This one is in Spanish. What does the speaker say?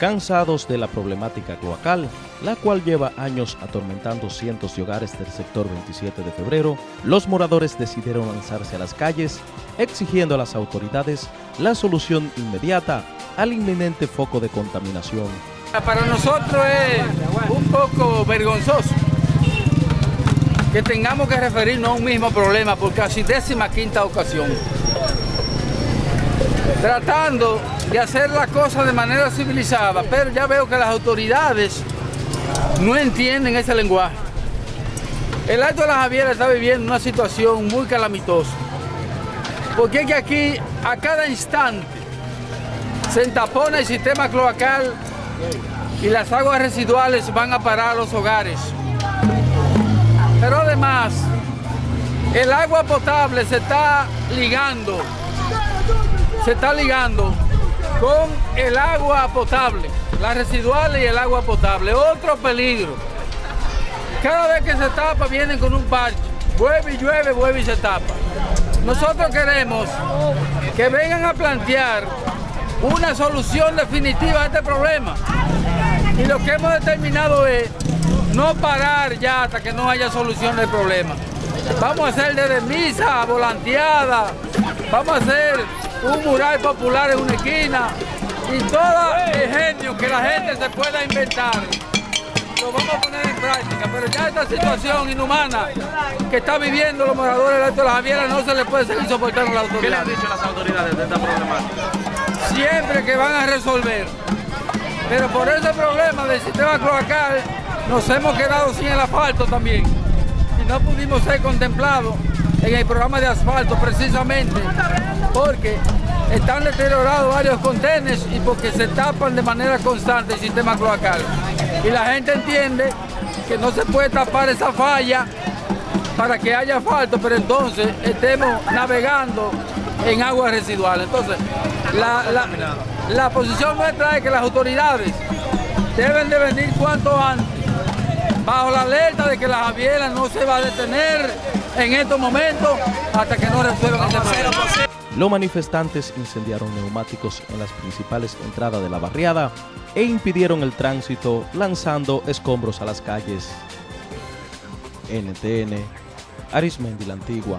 Cansados de la problemática cloacal, la cual lleva años atormentando cientos de hogares del sector 27 de febrero, los moradores decidieron lanzarse a las calles exigiendo a las autoridades la solución inmediata al inminente foco de contaminación. Para nosotros es un poco vergonzoso que tengamos que referirnos a un mismo problema por casi décima quinta ocasión. Tratando de hacer la cosa de manera civilizada, pero ya veo que las autoridades no entienden ese lenguaje. El Alto de la Javiera está viviendo una situación muy calamitosa, porque que aquí a cada instante se entapona el sistema cloacal y las aguas residuales van a parar a los hogares. Pero además, el agua potable se está ligando, se está ligando con el agua potable, las residuales y el agua potable. Otro peligro. Cada vez que se tapa vienen con un parche. Llueve y llueve, llueve y se tapa. Nosotros queremos que vengan a plantear una solución definitiva a este problema. Y lo que hemos determinado es no parar ya hasta que no haya solución del problema. Vamos a hacer desde misa, volanteada, vamos a hacer un mural popular en una esquina y todo el genio que la gente se pueda inventar lo vamos a poner en práctica, pero ya esta situación inhumana que está viviendo los moradores del Alto de la Javiera no se le puede seguir soportando a la autoridad. ¿Qué le han dicho las autoridades de esta problemática? Siempre que van a resolver, pero por ese problema del sistema cloacal nos hemos quedado sin el asfalto también y no pudimos ser contemplados en el programa de asfalto precisamente porque están deteriorados varios contenedores y porque se tapan de manera constante el sistema cloacal. Y la gente entiende que no se puede tapar esa falla para que haya asfalto, pero entonces estemos navegando en aguas residuales. Entonces, la, la posición nuestra es que las autoridades deben de venir cuanto antes, bajo la alerta de que la Javiera no se va a detener en estos momentos hasta que no resuelvan ese problema. Los manifestantes incendiaron neumáticos en las principales entradas de la barriada e impidieron el tránsito lanzando escombros a las calles. NTN, Arismendi la Antigua.